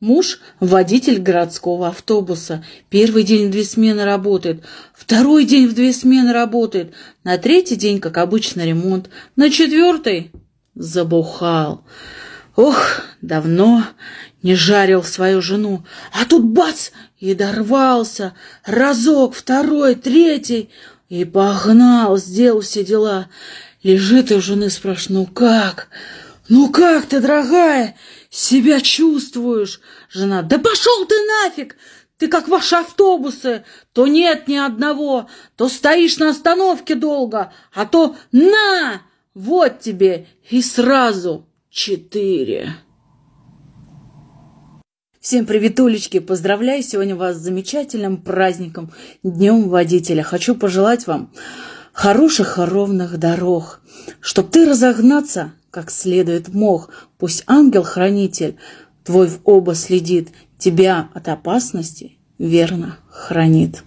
Муж – водитель городского автобуса. Первый день в две смены работает, второй день в две смены работает, на третий день, как обычно, ремонт, на четвертый – забухал. Ох, давно не жарил свою жену, а тут бац, и дорвался, разок, второй, третий, и погнал, сделал все дела. Лежит и у жены спрашивает, ну как, ну как ты, дорогая, себя чувствуешь? Жена, да пошел ты нафиг, ты как ваши автобусы, то нет ни одного, то стоишь на остановке долго, а то на, вот тебе и сразу четыре. Всем привет, Улечки! Поздравляю сегодня вас с замечательным праздником, Днем Водителя. Хочу пожелать вам хороших и ровных дорог, чтоб ты разогнаться как следует мог. Пусть ангел-хранитель твой в оба следит, тебя от опасности верно хранит.